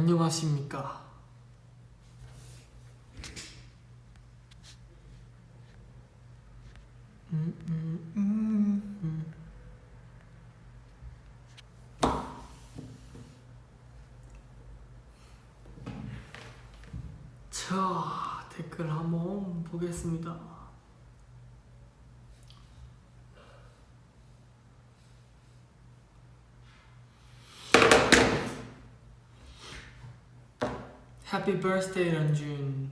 안녕하십니까 음, 음, 음, 음. 자 댓글 한번 보겠습니다 해피 버스데이 런쥔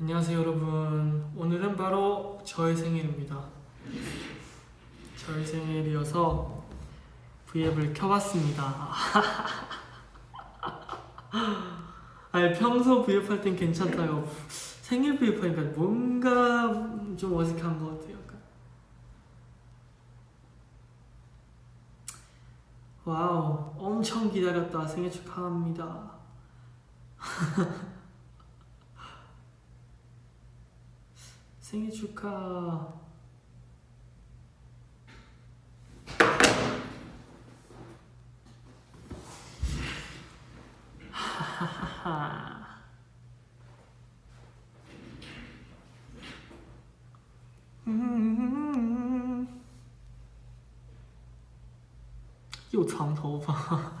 안녕하세요 여러분. 오늘은 바로 저의 생일입니다. 저의 생일이어서 V앱을 켜봤습니다. 아니 평소 V앱 할 땐 괜찮다요. 생일 V앱 하니까 뭔가 좀 어색한 것 같아요 약간. 와우 엄청 기다렸다. 생일 축하합니다 생일 축하. 하하하. 又长头发。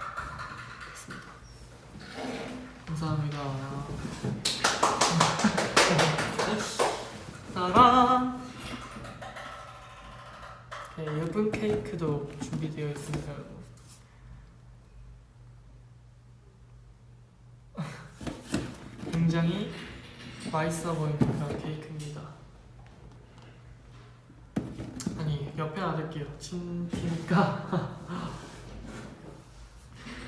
네, 예쁜 케이크도 준비되어 있습니다, 여러분. 굉장히 맛있어 보이는 그런 케이크입니다. 아니, 옆에 놔둘게요. 침 튀니까.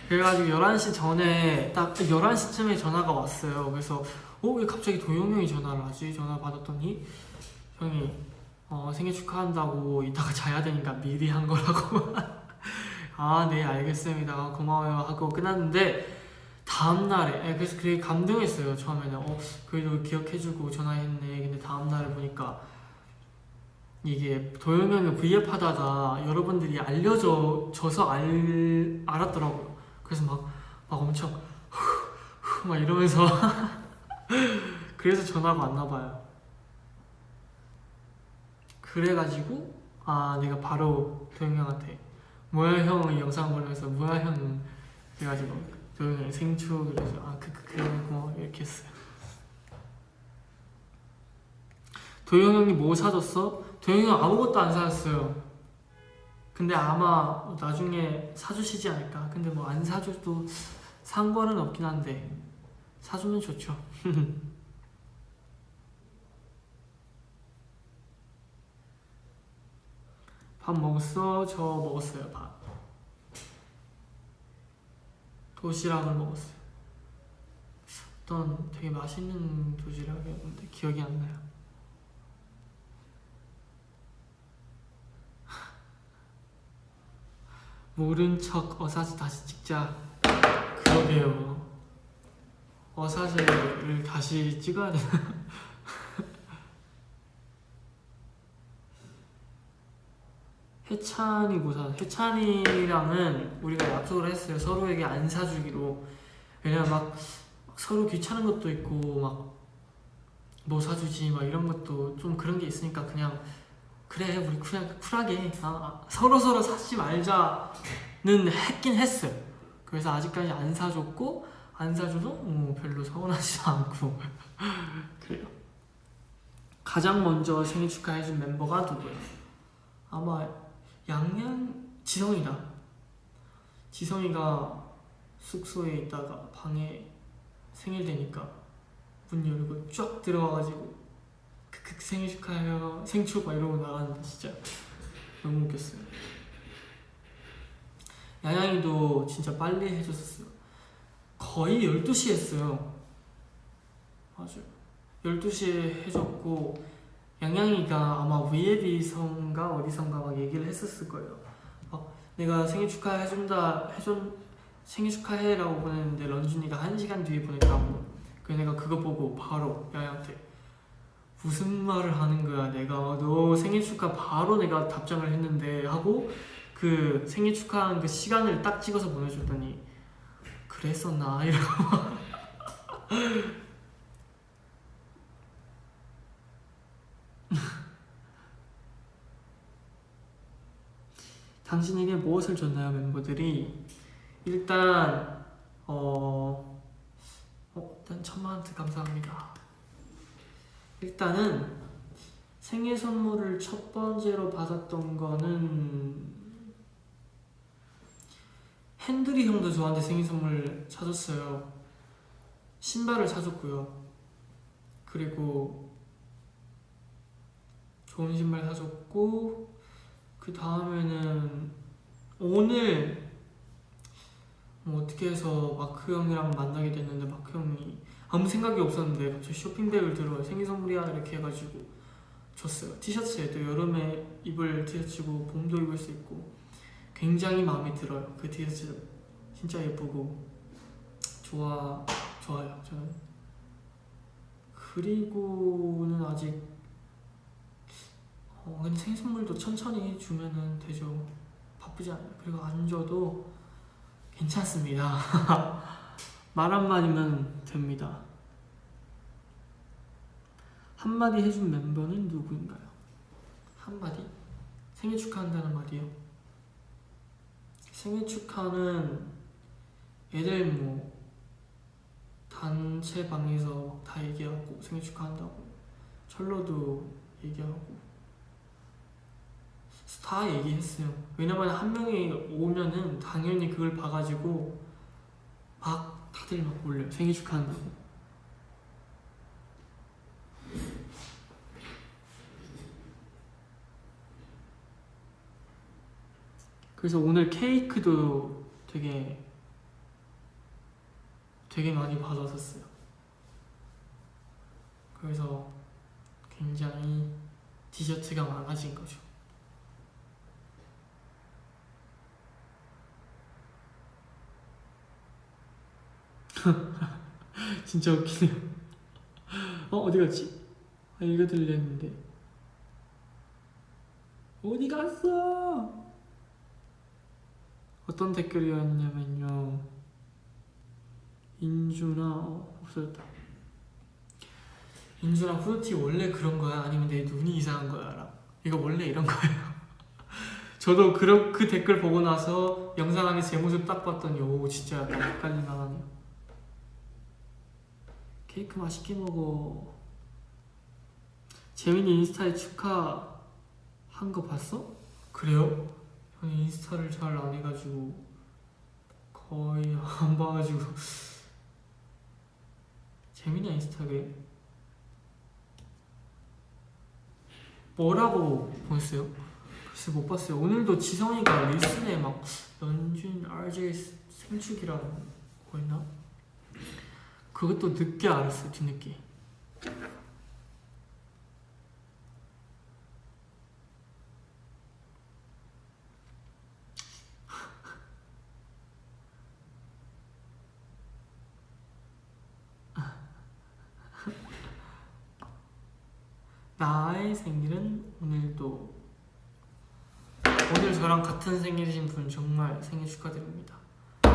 그래가지고 11시 전에 딱 11시쯤에 전화가 왔어요 그래서 어? 왜 갑자기 도영 형이 전화를 하지? 전화 받았더니 형이 어, 생일 축하한다고 이따가 자야 되니까 미리 한 거라고. 아 네 알겠습니다. 고마워요. 하고 끝났는데 다음날에 예, 그래서 되게 감동했어요 처음에는. 어 그래도 기억해주고 전화했네. 근데 다음날에 보니까 이게 도영 형이 V앱 하다가 여러분들이 알려줘서 알, 알았더라고요 그래서 막, 막 엄청 막 이러면서. 그래서 전화가 왔나 봐요 그래가지고 아 내가 바로 도영 형한테 뭐야 형? 영상 보내면서 뭐야 형? 그래가지고 도영 형 생축 그래서 아 그 그, 그, 그, 고마워. 이렇게 했어요. 도영 형이 뭐 사줬어? 도영 형 아무것도 안 사줬어요. 근데 아마 나중에 사주시지 않을까? 근데 뭐 안 사줘도 상관은 없긴 한데 사주면 좋죠 밥 먹었어? 저 먹었어요 밥. 도시락을 먹었어요. 어떤 되게 맛있는 도시락이었는데 기억이 안 나요. 모른 척 어사지 다시 찍자. 그러게요. 어사지를 다시 찍어야 되나 해찬이 고사 해찬이랑은 우리가 약속을 했어요 서로에게 안 사주기로 왜냐면 막, 막 서로 귀찮은 것도 있고 막 뭐 사주지 막 이런 것도 좀 그런 게 있으니까 그냥 그래 우리 그냥 쿨하게 아, 서로 서로 사지 말자는 했긴 했어요. 그래서 아직까지 안 사줬고 안 사줘도 어, 별로 서운하지도 않고 그래요. 가장 먼저 생일 축하해준 멤버가 누구예요? 아마 양양 지성이다. 지성이가 숙소에 있다가 방에 생일 되니까 문 열고 쫙 들어와가지고 크크 생일 축하해요 생축 막 이러고 나갔는데 진짜 너무 웃겼어요 양양이도 진짜 빨리 해줬었어요. 거의 12시에 했어요. 맞아요. 12시에 해줬고 양양이가 아마 위에비선가 어디선가 막 얘기를 했었을 거예요. 막 내가 생일 축하해준다 해준 생일 축하해 라고 보냈는데 런쥔이가 1시간 뒤에 보냈다고. 그래서 내가 그거 보고 바로 양양한테 무슨 말을 하는 거야 내가 너 생일 축하 바로 내가 답장을 했는데 하고 그 생일 축하한 그 시간을 딱 찍어서 보내줬더니 그랬었나 이러고 당신에게 무엇을 줬나요 멤버들이 일단 어, 어 일단 천만 원트 감사합니다 일단은 생일 선물을 첫 번째로 받았던 거는 핸들이 형도 저한테 생일 선물 사줬어요. 신발을 사줬고요. 그리고 좋은 신발 사줬고 그 다음에는 오늘 뭐 어떻게 해서 마크 형이랑 만나게 됐는데 마크 형이 아무 생각이 없었는데 갑자기 쇼핑백을 들어 생일 선물이야 이렇게 해가지고 줬어요. 티셔츠에도 여름에 입을 티셔츠고 봄도 입을 수 있고 굉장히 마음에 들어요. 그 티셔츠 진짜 예쁘고 좋아 좋아요. 저는 그리고는 아직 어 근데 생일 선물도 천천히 주면은 되죠. 바쁘지 않아요. 그리고 안 줘도 괜찮습니다. 말 한마디면 됩니다. 한마디 해준 멤버는 누구인가요? 한마디? 생일 축하한다는 말이요. 생일 축하는 애들 뭐 단체 방에서 다 얘기하고 생일 축하한다고 철로도 얘기하고 다 얘기했어요. 왜냐면 한 명이 오면은 당연히 그걸 봐가지고 막 다들 막 올려요. 생일 축하한다고. 그래서 오늘 케이크도 되게 되게 많이 받았었어요. 그래서 굉장히 디저트가 많아진 거죠. 진짜 웃기네요. 어 어디 갔지? 아 읽어드리려 했는데 어디 갔어? 어떤 댓글이었냐면요. 인주나 어, 없어졌다. 인주나 후드티 원래 그런 거야? 아니면 내 눈이 이상한 거야? 이거 원래 이런 거예요. 저도 그, 그 댓글 보고 나서 영상 안에 제 모습 딱 봤더니 오 진짜 약간 나가네요. 케이크 맛있게 먹어. 재민이 인스타에 축하 한 거 봤어? 그래요? 저는 인스타를 잘 안 해가지고 거의 안 봐가지고 재민이 인스타그램 뭐라고 보냈어요? 글쎄 못 봤어요. 오늘도 지성이가 리슨에 막 연준 RJ 생축이라고 보였나? 그것도 늦게 알았어요. 뒤늦게. 나의 생일은 오늘도 오늘 저랑 같은 생일이신 분 정말 생일 축하드립니다.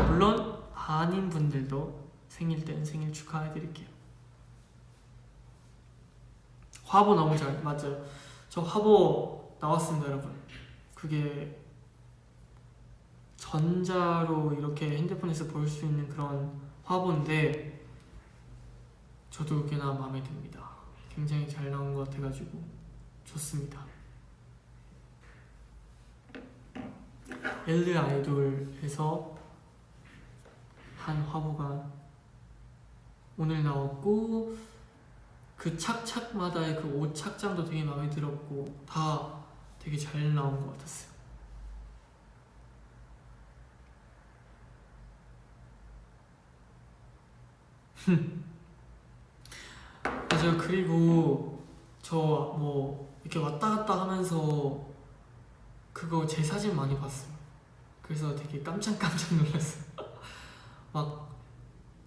물론 아닌 분들도 생일 땐 생일 축하해드릴게요. 화보 너무 잘 맞아요. 저 화보 나왔습니다, 여러분. 그게 전자로 이렇게 핸드폰에서 볼 수 있는 그런 화보인데 저도 꽤나 마음에 듭니다. 굉장히 잘 나온 것 같아가지고 좋습니다. 엘르 아이돌에서 한 화보가 오늘 나왔고 그 착착마다의 그 옷 착장도 되게 마음에 들었고 다 되게 잘 나온 것 같았어요. 맞아요 그리고 저 뭐 이렇게 왔다 갔다 하면서 그거 제 사진 많이 봤어요. 그래서 되게 깜짝깜짝 놀랐어요. 막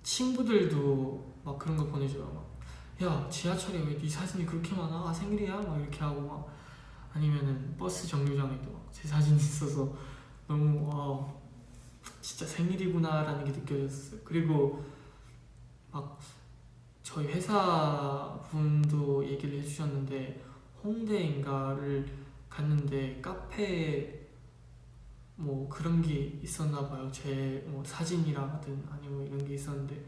친구들도 막 그런 거 보내줘요. 막 야 지하철에 왜 네 사진이 그렇게 많아? 아, 생일이야? 막 이렇게 하고 막 아니면은 버스 정류장에도 막 제 사진이 있어서 너무 와 진짜 생일이구나 라는 게 느껴졌어요. 그리고 막 저희 회사 분도 얘기를 해주셨는데 홍대인가를 갔는데 카페 뭐 그런 게 있었나 봐요. 제 뭐 사진이라든 아니면 이런 게 있었는데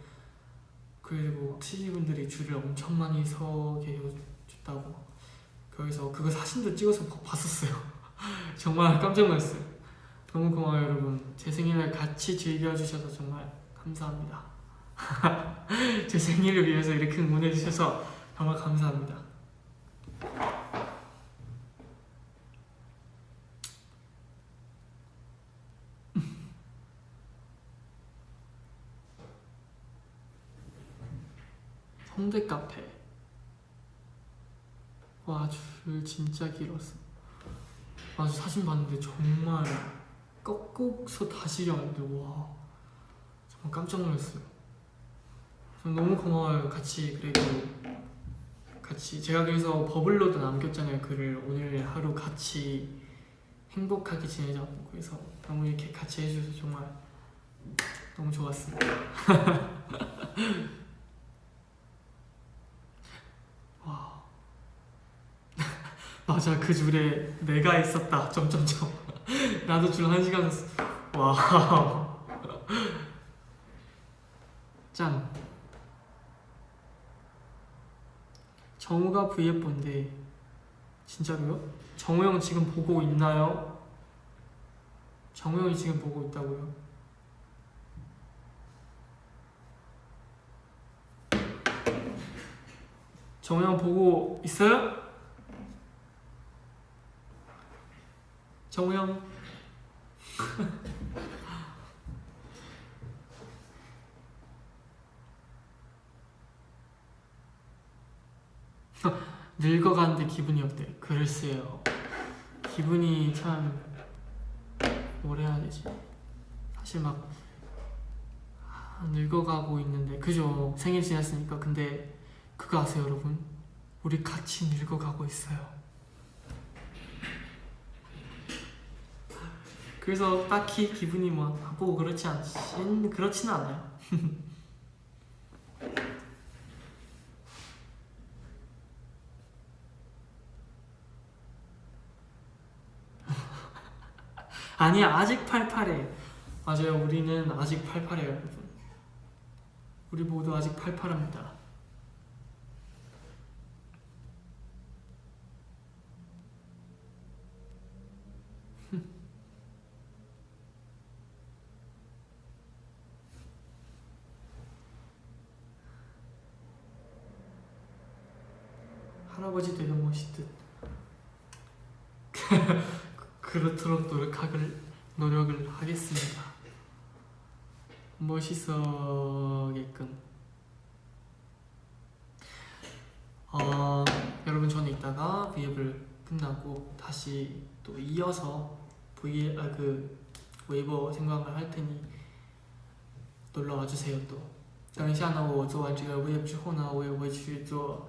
그리고 시즈분들이 줄을 엄청 많이 서게 해줬다고 거기서 그거 사진도 찍어서 봐- 봤었어요. 정말 깜짝 놀랐어요. 너무 고마워요 여러분. 제 생일을 같이 즐겨주셔서 정말 감사합니다. 제 생일을 위해서 이렇게 응원해주셔서 정말 감사합니다. 홍대 카페. 와, 줄 진짜 길었어. 아, 저 사진 봤는데 정말 꺾고서 다시 가는데 와, 정말 깜짝 놀랐어요. 전 너무 고마워요. 같이 그래도 같이 제가 그래서 버블로도 남겼잖아요. 글을 오늘 하루 같이 행복하게 지내자고 그래서 너무 이렇게 같이 해주셔서 정말 너무 좋았습니다. 와 맞아 그 줄에 내가 있었다 점점점 나도 줄 한 시간 섰어 와 짠. 정우가 V예쁜데 진짜로요? 정우 형 지금 보고 있나요? 정우 형이 지금 보고 있다고요? 정우 형 보고 있어요? 정우 형 늙어가는데 기분이 어때? 글쎄요. 기분이 참 뭐라 되지? 사실 막 아, 늙어가고 있는데 그죠? 생일 지났으니까 근데 그거 아세요 여러분? 우리 같이 늙어가고 있어요. 그래서 딱히 기분이 뭐 나쁘고 그렇지 않진 그렇지는 않아요. 아니야 아직 팔팔해. 맞아요. 우리는 아직 팔팔해요 여러분. 우리 모두 아직 팔팔합니다 할아버지 되는 멋있듯 그렇도록 노력하길 노력을 하겠습니다. 멋있어게끔. 어, 여러분 저는 이따가 V앱을 끝나고 다시 또 이어서 V 아, 그 웨이버 생방을 할 테니 놀러 와주세요 또. 等一下呢，我做完这个 Wave 之后呢，我也会去做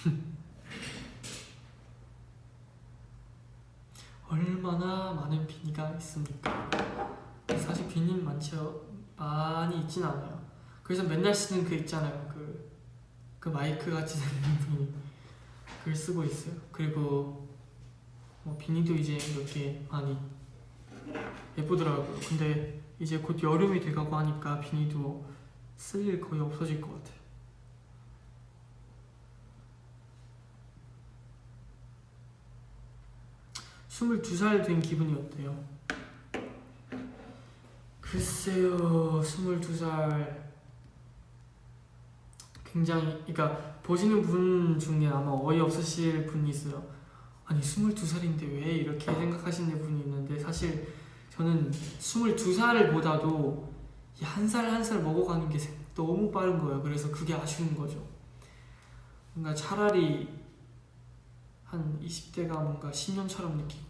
얼마나 많은 비니가 있습니까? 사실 비니 많지 많이 있진 않아요. 그래서 맨날 쓰는 그 있잖아요. 그, 그 마이크 같이 생긴 비니 그걸 쓰고 있어요. 그리고 뭐 비니도 이제 몇개 많이 예쁘더라고요. 근데 이제 곧 여름이 돼가고 하니까 비니도 쓸 일 거의 없어질 것 같아요. 스물두 살된 기분이 어때요? 글쎄요, 스물두 살 굉장히, 그러니까 보시는 분 중에 아마 어이없으실 분이 있어요. 아니, 스물두 살인데 왜 이렇게 생각하시는 분이 있는데 사실 저는 스물두 살보다도 한 살 한 살 먹어가는 게 너무 빠른 거예요. 그래서 그게 아쉬운 거죠. 뭔가 차라리 한 20대가 뭔가 10년처럼 느끼고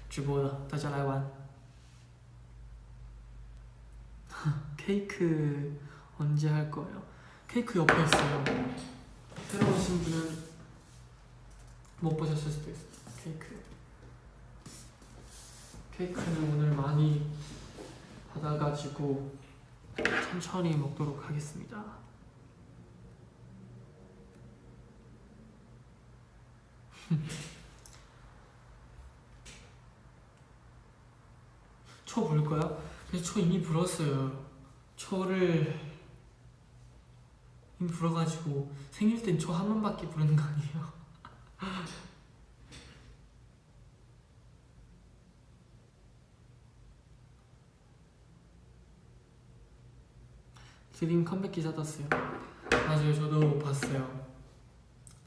直播的，大家来玩。 케이크 언제 할 거예요? 케이크 옆에 있어요. 새로 오신 분은 못 보셨을 수도 있어요. 케이크. 케이크는 오늘 많이 받아가지고 천천히 먹도록 하겠습니다. 초볼 거야? 그래서 초 이미 불었어요. 초를 이미 불어가지고 생일 땐 초 한 번밖에 부르는 거 아니에요? 드림 컴백 기사 떴어요. 맞아요, 저도 봤어요.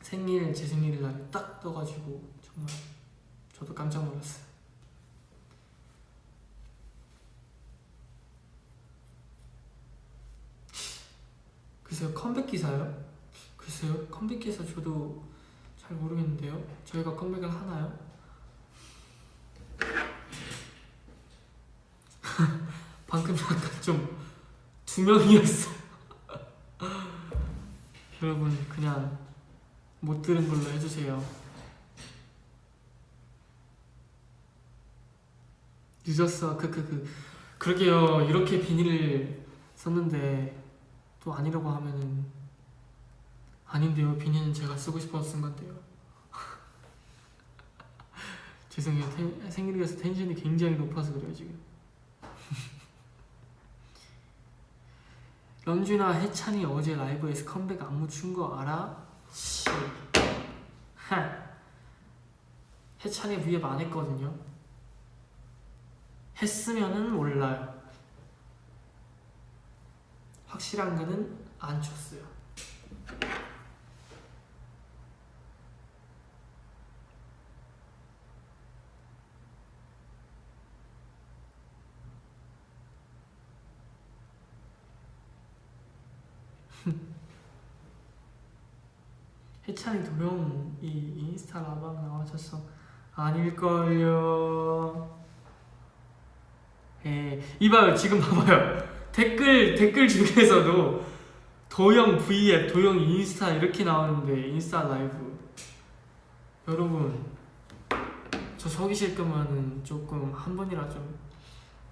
생일 제 생일날 딱 떠가지고 정말 저도 깜짝 놀랐어요. 글쎄요 컴백 기사요? 글쎄요 컴백 기사 저도 잘 모르겠는데요. 저희가 컴백을 하나요? 방금 약간 좀 두 명이었어 여러분 그냥 못 들은 걸로 해주세요. 늦었어. 크크크 그러게요. 이렇게 비닐을 썼는데 또 아니라고 하면은 아닌데요. 비니는 제가 쓰고 싶어서 쓴 건데요. 죄송해요. 텐, 생일이라서 텐션이 굉장히 높아서 그래요 지금. 런쥔아 해찬이 어제 라이브에서 컴백 안무 춘 거 알아? 씨. 하. 해찬이 위에 안 했거든요. 했으면은 몰라요 확실한 거는 안 쳤어요. 해찬이 도영이 인스타 라방 나와줬어 아닐걸요 에 이봐요 지금 봐봐요 댓글 댓글 중에서도 도영 V앱, 도영 인스타 이렇게 나오는데 인스타 라이브. 여러분 저 속이실 거면은 조금 한 번이라 좀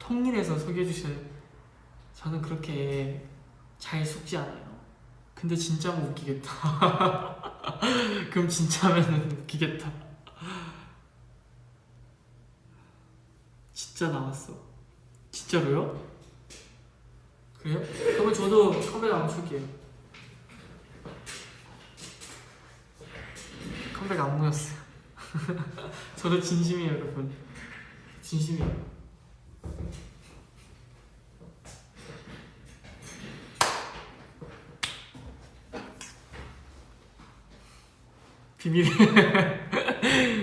통일해서 속여주세요. 저는 그렇게 잘 속지 않아요. 근데 진짜면 웃기겠다. 그럼 진짜면은 웃기겠다. 진짜 나왔어. 진짜로요? 그래요? 그러면 저도 컴백 안 출게요. 컴백 안 모였어요. 저도 진심이에요, 여러분. 진심이에요. 비밀.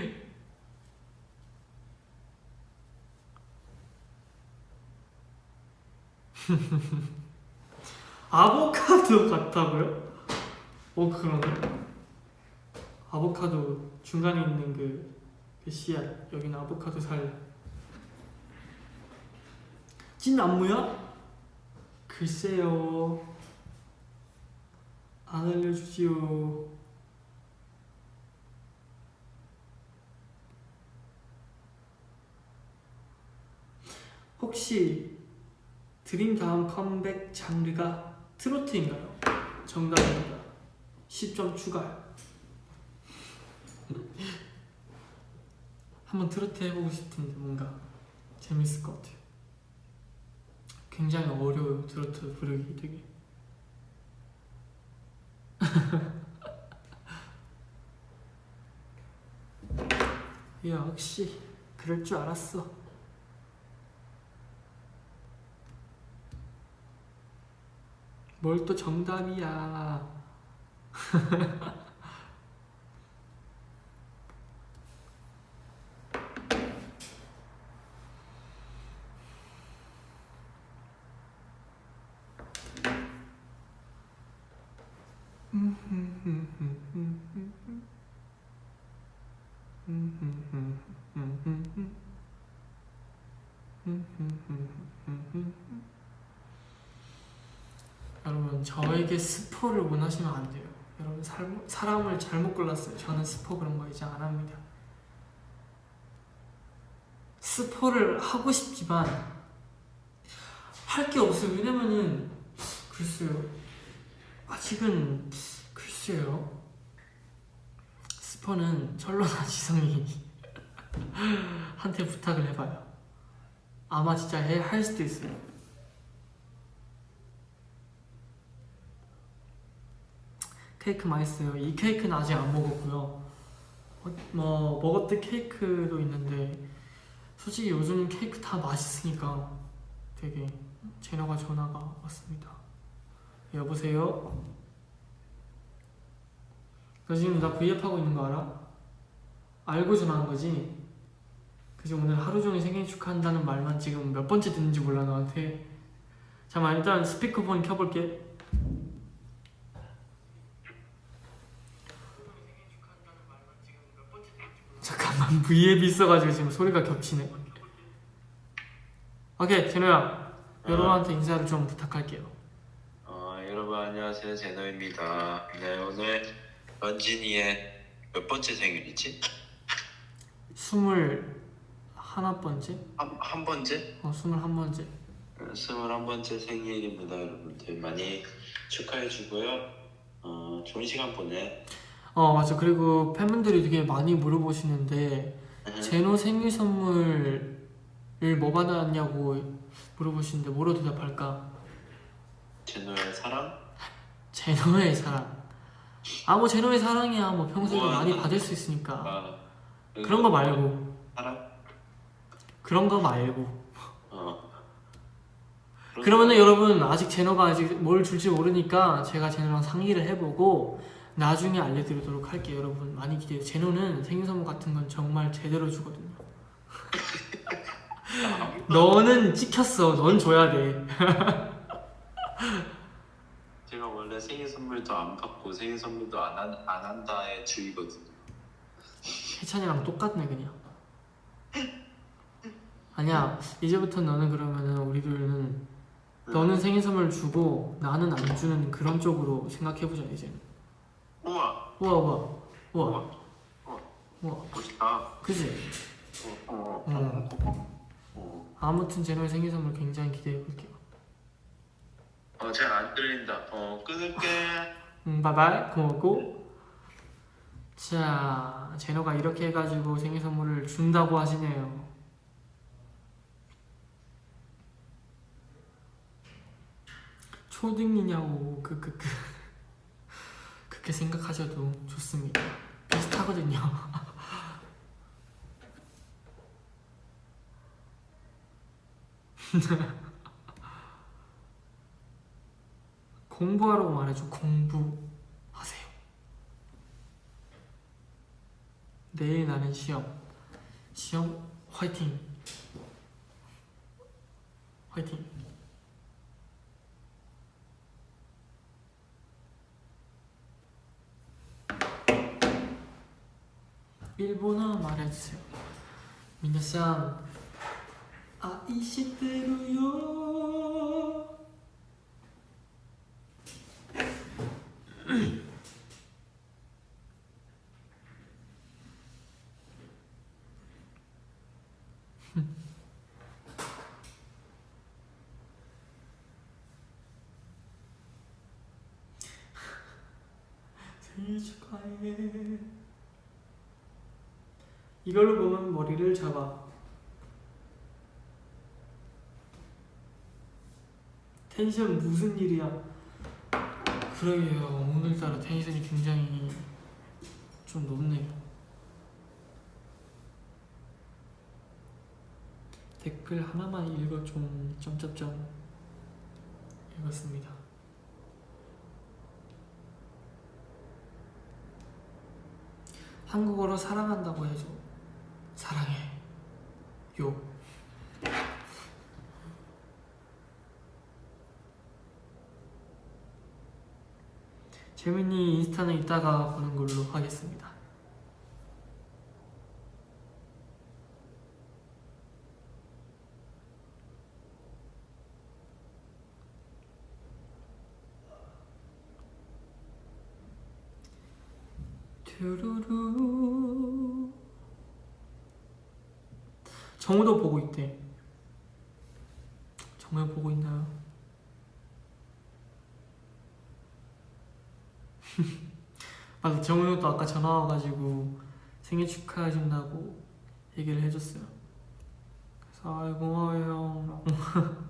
아보카도 같다고요? 어 그러네. 아보카도 중간에 있는 그, 그 씨앗 여기는 아보카도 살. 찐 안무야? 글쎄요. 안 알려주지요. 혹시 드림 다음 컴백 장르가 트로트인가요? 정답입니다. 10점 추가요. 한번 트로트 해보고 싶은데 뭔가 재밌을 것 같아요. 굉장히 어려워요 트로트 부르기 되게. 역시 그럴 줄 알았어. 뭘 또 정답이야. 저에게 스포를 원하시면 안 돼요. 여러분 살, 사람을 잘못 골랐어요. 저는 스포 그런 거 이제 안 합니다. 스포를 하고 싶지만 할 게 없어요. 왜냐면은 글쎄요. 아직은 글쎄요. 스포는 철로나 지성이 한테 부탁을 해봐요. 아마 진짜 해, 할 수도 있어요. 케이크 맛있어요. 이 케이크는 아직 안 먹었고요. 어, 뭐 먹었던 케이크도 있는데 솔직히 요즘 케이크 다 맛있으니까 되게 제너가 전화가 왔습니다. 여보세요? 너 지금 나 V앱 하고 있는 거 알아? 알고 전화한 거지? 그지 오늘 하루 종일 생일 축하한다는 말만 지금 몇 번째 듣는지 몰라 너한테 잠깐만 일단 스피커폰 켜볼게 잠깐만 V앱이 있어가지고 지금 소리가 겹치네 오케이 제노야 여러분한테 인사를 좀 부탁할게요 어, 여러분 안녕하세요 제노입니다. 네 오늘 런진이의 몇 번째 생일이지? 스물 하나 번째? 한, 한 번째? 어 스물 한 번째 어, 스물 한 번째 생일입니다 여러분들 많이 축하해 주고요. 어, 좋은 시간 보내. 어 맞아 그리고 팬분들이 되게 많이 물어보시는데 제노 생일 선물을 뭐 받았냐고 물어보시는데 뭐로 대답할까? 제노의 사랑? 제노의 사랑 아 뭐 제노의 사랑이야 뭐 평소에 우와. 많이 받을 수 있으니까 아, 그런 거 말고 사랑? 그런 거 말고 어. 그러면은 여러분 아직 제노가 아직 뭘 줄지 모르니까 제가 제노랑 상의를 해보고 나중에 알려드리도록 할게요 여러분. 많이 기대해요 제노는 생일 선물 같은 건 정말 제대로 주거든요. 너는 찍혔어. 넌 줘야 돼. 제가 원래 생일 선물도 안 받고 생일 선물도 안, 한, 안 한다의 주의거든요. 해찬이랑 똑같네 그냥. 아니야 이제부터 너는 그러면은 우리들은 너는 생일 선물 주고 나는 안 주는 그런 쪽으로 생각해보자 이제는 우와 우와 우와 우와 우와 우와 멋있다. 그지? 어, 어, 음. 어, 어. 아무튼 제노의 생일 선물 굉장히 기대해 볼게요 어, 잘안 들린다. 어, 끊을게. 음 바이바이 고맙고 자 제노가 이렇게 해가지고 생일 선물을 준다고 하시네요 초딩이냐고 그그그 그렇게 생각하셔도 좋습니다 비슷하거든요 공부하라고 말해줘 공부하세요 내일 나는 시험. 시험 화이팅. 화이팅. 일본어 말해주세요. 민나상 아, 아이시대로요. 이걸로 보면 머리를 잡아. 텐션 무슨 일이야? 그러게요. 오늘따라 텐션이 굉장히 좀 높네요. 댓글 하나만 읽어 좀 점점점 읽었습니다. 한국어로 사랑한다고 해줘 사랑해. 요. 재민이 인스타는 이따가 보는 걸로 하겠습니다 뚜루루 정우도 보고 있대. 정말 보고 있나요? 맞아 정우도 아까 전화 와가지고 생일 축하해준다고 얘기를 해줬어요. 그래서 아이 고마워요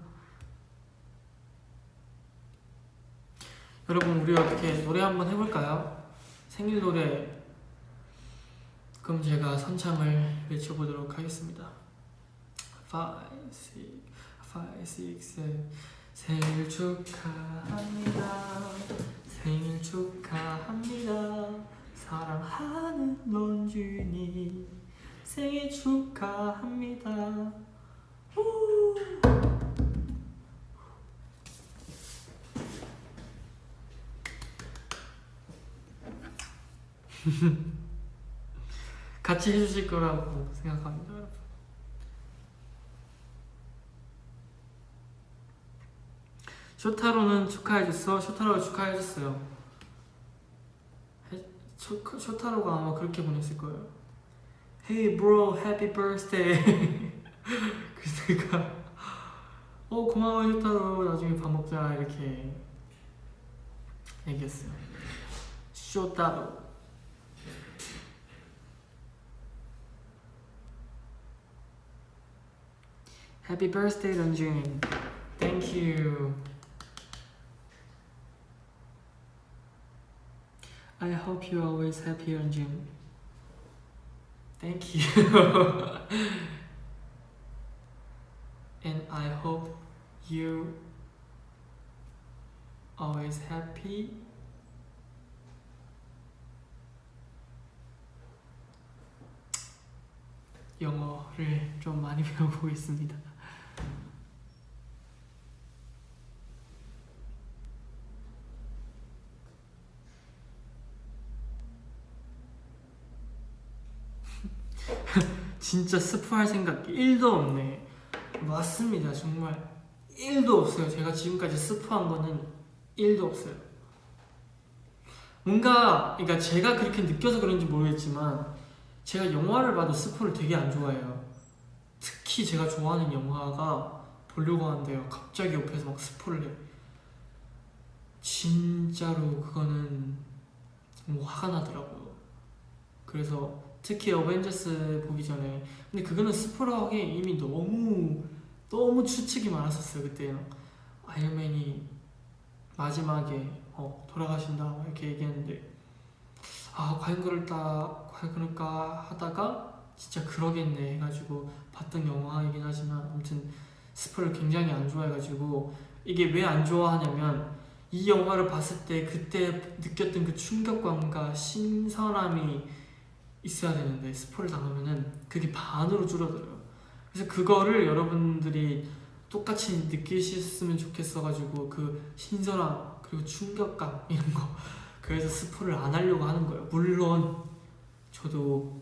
여러분 우리 어떻게 노래 한번 해볼까요? 생일 노래. 그럼 제가 선창을 외쳐보도록 하겠습니다 5, 6, 5, 6, 7 생일 축하합니다. 생일 축하합니다. 사랑하는 런쥔이 생일 축하합니다. 우! 같이 해주실 거라고 생각합니다 여러분 쇼타로는 축하해줬어? 쇼타로가 축하해줬어요. 쇼타로가 아마 그렇게 보냈을 거예요. Hey bro, happy birthday. 그래서 어 고마워 쇼타로. 나중에 밥 먹자. 이렇게 얘기했어요. 쇼타로. Happy birthday, Ranjun. Thank you. I hope you're always happy, Ranjun. Thank you. and I hope you always happy. 영어를 좀 많이 배워보고 있습니다. 진짜 스프할 생각 1도 없네. 맞습니다, 정말 1도 없어요. 제가 지금까지 스프한 거는 1도 없어요. 뭔가, 그러니까 제가 그렇게 느껴서 그런지 모르겠지만, 제가 영화를 봐도 스포를 되게 안 좋아해요. 특히 제가 좋아하는 영화가 보려고 하는데요. 갑자기 옆에서 막 스포를 해. 진짜로 그거는 너무 화가 나더라고요. 그래서 특히 어벤져스 보기 전에. 근데 그거는 스포를 하기에 이미 너무 너무 추측이 많았었어요 그때는. 아이언맨이 마지막에 어, 돌아가신다 이렇게 얘기했는데. 아 과연 그럴까 과연 그럴까 하다가 진짜 그러겠네 해가지고 봤던 영화이긴 하지만 아무튼 스포를 굉장히 안 좋아해가지고 이게 왜 안 좋아하냐면 이 영화를 봤을 때 그때 느꼈던 그 충격감과 신선함이 있어야 되는데 스포를 당하면은 그게 반으로 줄어들어요. 그래서 그거를 여러분들이 똑같이 느끼셨으면 좋겠어가지고 그 신선함 그리고 충격감 이런 거 그래서 스포를 안 하려고 하는 거예요. 물론 저도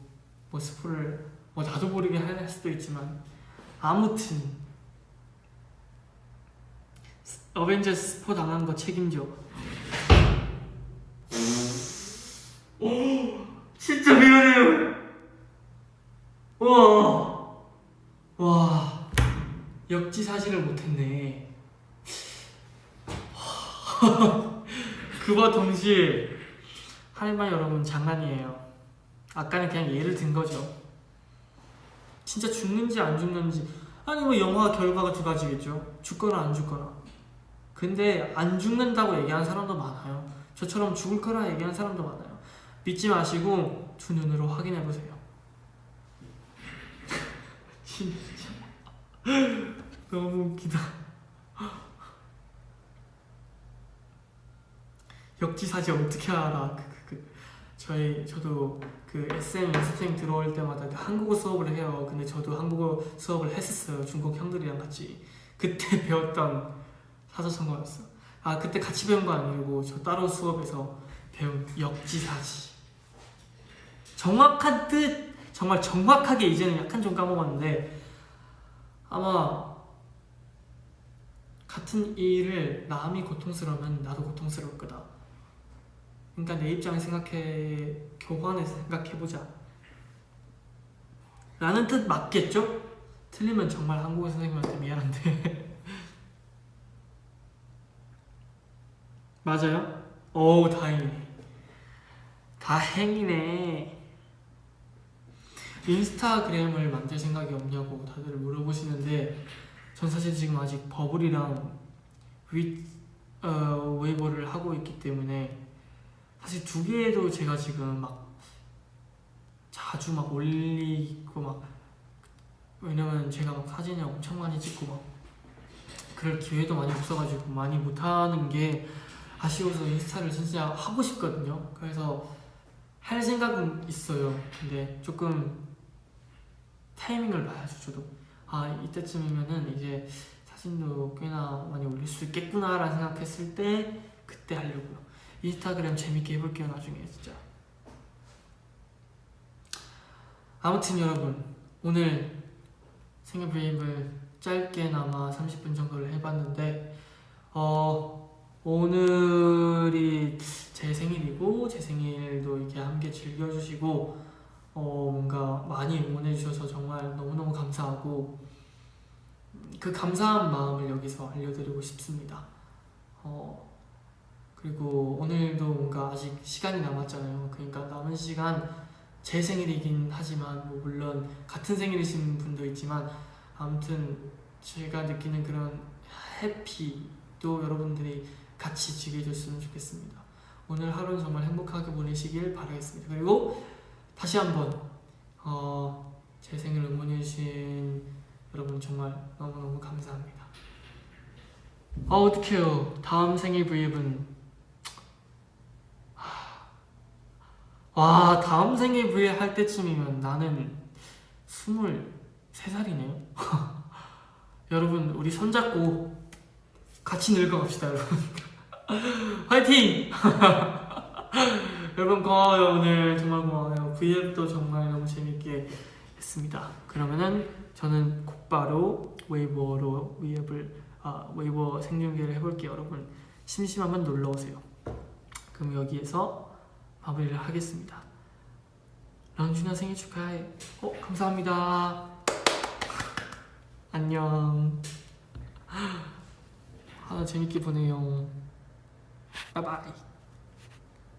뭐 스포를 뭐 나도 모르게 할 수도 있지만 아무튼 어벤져스 스포 당한 거 책임져. 진짜 미안해요. 와, 와 역지사지를 못했네. 그와 동시에 할말 여러분 장난이에요. 아까는 그냥 예를 든 거죠. 진짜 죽는지 안 죽는지 아니 뭐 영화 결과가 두 가지겠죠. 죽거나 안 죽거나. 근데 안 죽는다고 얘기하는 사람도 많아요. 저처럼 죽을 거라 얘기하는 사람도 많아요. 믿지 마시고 두 눈으로 확인해 보세요. 진짜 너무 웃기다. 역지사지 어떻게 알아? 그, 그, 그. 저희 저도 그 SM 연습생 들어올 때마다 그 한국어 수업을 해요. 근데 저도 한국어 수업을 했었어요. 중국 형들이랑 같이 그때 배웠던 사자성어였어. 아 그때 같이 배운 거 아니고 저 따로 수업에서 배운 역지사지. 정확한 뜻 정말 정확하게 이제는 약간 좀 까먹었는데 아마 같은 일을 남이 고통스러우면 나도 고통스러울 거다. 그러니까 내 입장을 생각해 교환해서 생각해보자. 라는 뜻 맞겠죠? 틀리면 정말 한국어 선생님한테 미안한데. 맞아요? 오 다행이네. 다행이네. 인스타그램을 만들 생각이 없냐고 다들 물어보시는데 전 사실 지금 아직 버블이랑 위, 어, 웨이버를 하고 있기 때문에 사실 두 개도 제가 지금 막 자주 막 올리고 막 왜냐면 제가 막 사진을 엄청 많이 찍고 막 그럴 기회도 많이 없어가지고 많이 못하는 게 아쉬워서 인스타를 진짜 하고 싶거든요. 그래서 할 생각은 있어요. 근데 조금 타이밍을 봐야죠. 저도 아 이때쯤이면은 이제 사진도 꽤나 많이 올릴 수 있겠구나 라는 생각했을 때 그때 하려고요. 인스타그램 재밌게 해볼게요 나중에 진짜. 아무튼 여러분 오늘 생일 브이앱을 짧게나마 30분 정도를 해봤는데 어 오늘이 제 생일이고 제 생일도 이렇게 함께 즐겨주시고 어 뭔가 많이 응원해 주셔서 정말 너무너무 감사하고 그 감사한 마음을 여기서 알려드리고 싶습니다. 어 그리고 오늘도 뭔가 아직 시간이 남았잖아요. 그러니까 남은 시간 제 생일이긴 하지만 뭐 물론 같은 생일이신 분도 있지만 아무튼 제가 느끼는 그런 해피도 여러분들이 같이 즐겨줬으면 좋겠습니다. 오늘 하루는 정말 행복하게 보내시길 바라겠습니다. 그리고 다시 한번 어, 제 생일 응원해주신 여러분 정말 너무너무 감사합니다. 아 어떡해요. 다음 생일 브이앱은 와 다음 생일 브이앱 할 때쯤이면 나는 23살이네요. 여러분 우리 손잡고 같이 늙어갑시다 여러분. 화이팅! 여러분 고마워요 오늘 정말 고마워요. V앱도 정말 너무 재밌게 했습니다. 그러면은 저는 곧바로 웨이버로 V앱을 아 웨이버 생중계를 해볼게요 여러분. 심심하면 놀러오세요. 그럼 여기에서 마무리를 하겠습니다. 랑준아 생일 축하해. 어 감사합니다. 안녕. 하나 재밌게 보내요. 바이바이